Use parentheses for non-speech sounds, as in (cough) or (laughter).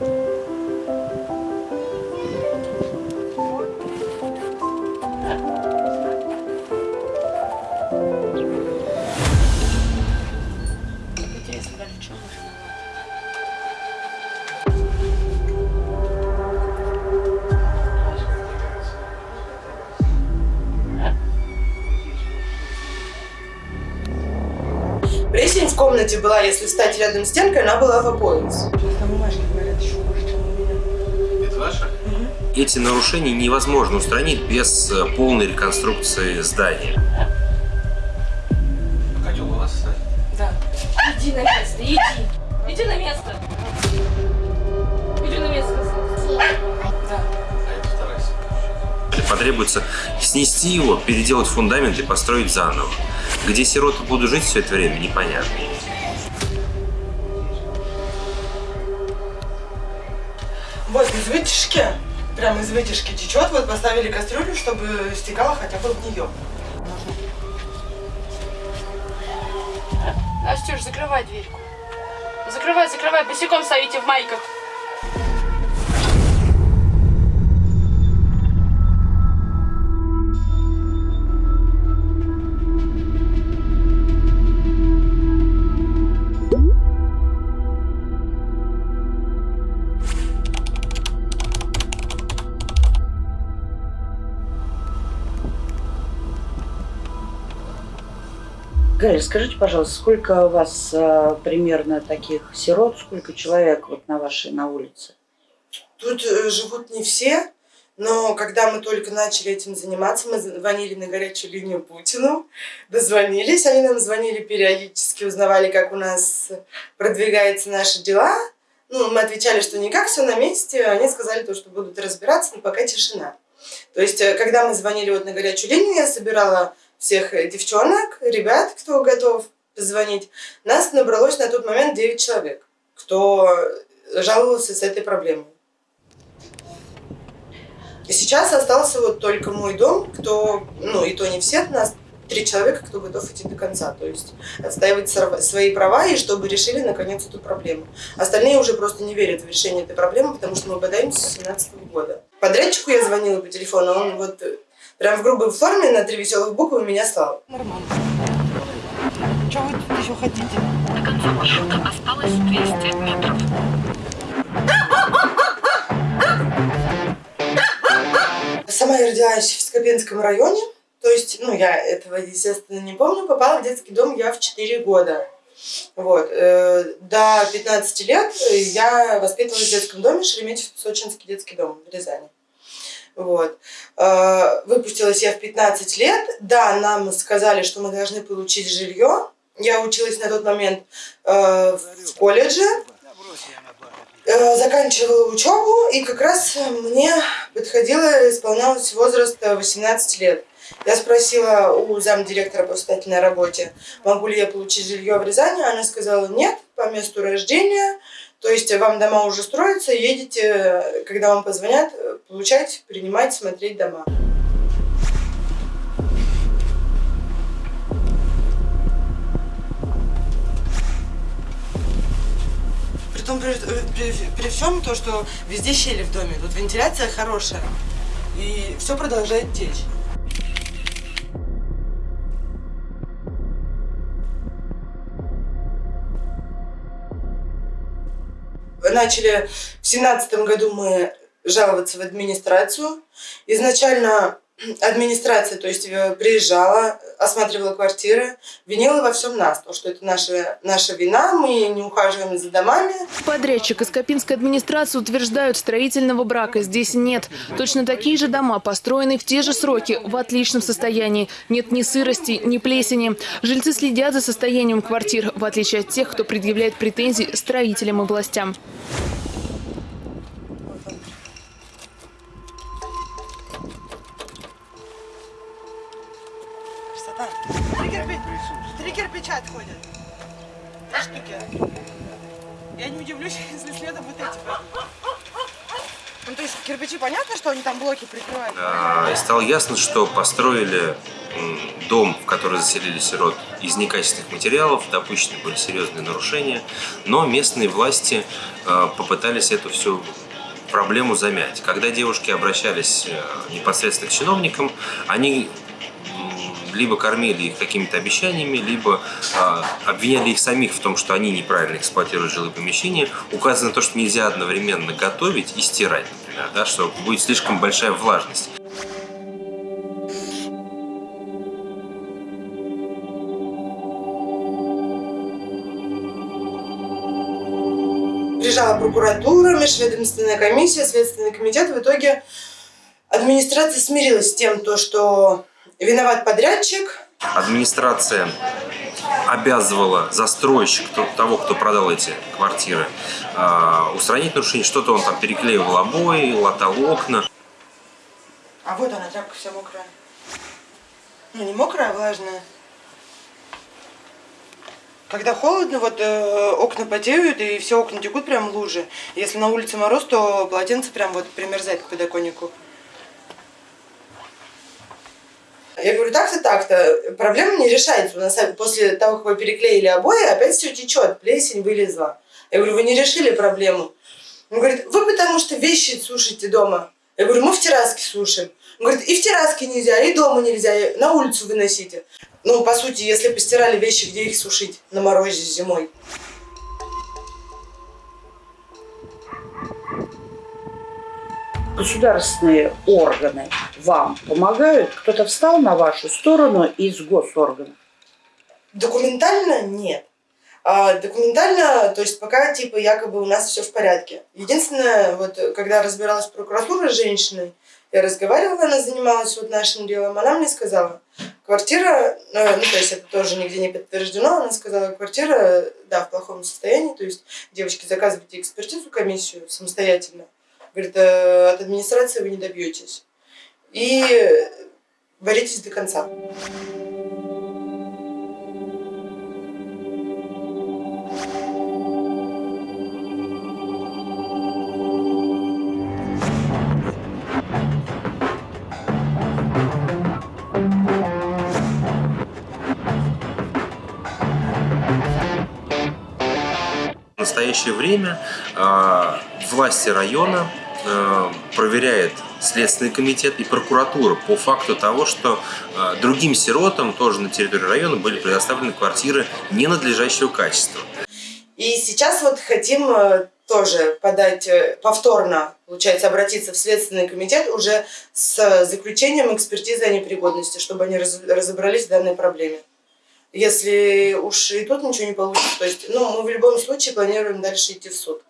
you. Комнате была, если встать рядом с стенкой, она была. Это ваша? Эти нарушения невозможно устранить без э, полной реконструкции здания. Котел у вас, кстати? Да. Иди на место, иди. Иди на место. Иди на место. Да. А это вторая секунда. Потребуется снести его, переделать фундамент и построить заново. Где сироты будут жить все это время, непонятно. Вытяжки, прям из вытяжки течет, вот поставили кастрюлю, чтобы стекало хотя бы в нее. Настюш, закрывай дверьку. Закрывай, закрывай, босиком стоите в майках. Галя, скажите, пожалуйста, сколько у вас а, примерно таких сирот, сколько человек вот на вашей на улице? Тут э, живут не все, но когда мы только начали этим заниматься, мы звонили на горячую линию Путину, дозвонились, они нам звонили периодически, узнавали, как у нас продвигаются наши дела. Ну, мы отвечали, что никак, все на месте, они сказали то, что будут разбираться, но пока тишина. То есть, э, когда мы звонили вот на горячую линию, я собирала всех э, девчонок, ребят, кто готов позвонить. Нас набралось на тот момент 9 человек, кто жаловался с этой проблемой. Сейчас остался вот только мой дом, кто, ну и то не все, нас три человека, кто готов идти до конца, то есть отстаивать свои права и чтобы решили наконец эту проблему. Остальные уже просто не верят в решение этой проблемы, потому что мы бодаемся с 2017 года. Подрядчику я звонила по телефону, он вот прям в грубой форме на три веселых буквы меня слал. Нормально. Чего вы тут еще хотите? До конца маршрута осталось 200 метров. Сама я родилась в Скопенском районе, то есть, ну, я этого, естественно, не помню. Попала в детский дом я в 4 года. Вот. э, До 15 лет я воспитывалась в детском доме Шереметьево-Сочинский детский дом в Рязани. Вот. Э, Выпустилась я в 15 лет. Да, нам сказали, что мы должны получить жилье. Я училась на тот момент э, в колледже, Э, заканчивала учебу, и как раз мне подходило, исполнялось возраст э, 18 лет. Я спросила у замдиректора по воспитательной работе, могу ли я получить жилье в Рязани. Она сказала, нет, по месту рождения. То есть вам дома уже строятся, едете, когда вам позвонят, получать, принимать, смотреть дома. При, при, при всем то, что везде щели в доме, тут вентиляция хорошая, и все продолжает течь. Начали в семнадцатом году мы жаловаться в администрацию. Изначально администрация, то есть э, приезжала, осматривала квартиры, винила во всем нас, то, что это наша, наша вина, мы не ухаживаем за домами. Подрядчик и Скопинская администрация утверждают, строительного брака здесь нет. Точно такие же дома, построены в те же сроки, в отличном состоянии. Нет ни сырости, ни плесени. Жильцы следят за состоянием квартир, в отличие от тех, кто предъявляет претензии строителям и властям. Красота. Три, кирпи- Три отходят. Три штуки. Я не удивлюсь, (laughs) если следом вот эти. Ну, то есть кирпичи, понятно, что они там блоки прикрывают? А, И стало ясно, что построили дом, в который заселили сирот, из некачественных материалов, допущены были серьезные нарушения, но местные власти э, попытались эту всю проблему замять. Когда девушки обращались э, непосредственно к чиновникам, они либо кормили их какими-то обещаниями, либо э, обвиняли их самих в том, что они неправильно эксплуатируют жилые помещения. Указано то, что нельзя одновременно готовить и стирать, например, да, что будет слишком большая влажность. Приезжала прокуратура, межведомственная комиссия, следственный комитет. В итоге администрация смирилась с тем, то, что виноват подрядчик. Администрация обязывала застройщик то- того, кто продал эти квартиры, э, устранить нарушение. Что-то он там переклеивал обои, латал окна. А вот она, тряпка вся мокрая. Ну, не мокрая, а влажная. Когда холодно, вот э, окна потеют, и все окна текут прям лужи. Если на улице мороз, то полотенце прям вот примерзает к подоконнику. Я говорю, так-то, так-то. Проблема не решается. У нас после того, как вы переклеили обои, опять все течет, плесень вылезла. Я говорю, вы не решили проблему. Он говорит, вы потому что вещи сушите дома. Я говорю, мы в терраске сушим. Он говорит, и в терраске нельзя, и дома нельзя, и на улицу выносите. Ну, по сути, если постирали вещи, где их сушить? На морозе зимой. Государственные органы вам помогают? Кто-то встал на вашу сторону из госорганов? Документально нет. А документально, то есть пока типа якобы у нас все в порядке. Единственное, вот когда разбиралась прокуратура с женщиной, я разговаривала, она занималась вот нашим делом, она мне сказала, квартира, э, ну то есть это тоже нигде не подтверждено, она сказала, квартира, да, в плохом состоянии, то есть девочки заказывайте экспертизу, комиссию самостоятельно. Говорит, «э, от администрации вы не добьетесь. И боритесь до конца. В настоящее время э, власти района э, проверяет Следственный комитет и прокуратура по факту того, что э, другим сиротам тоже на территории района были предоставлены квартиры ненадлежащего качества. И сейчас вот хотим э, тоже подать э, повторно, получается, обратиться в Следственный комитет уже с заключением экспертизы о непригодности, чтобы они раз- разобрались в данной проблеме. Если уж и тут ничего не получится, то есть, ну, мы в любом случае планируем дальше идти в суд.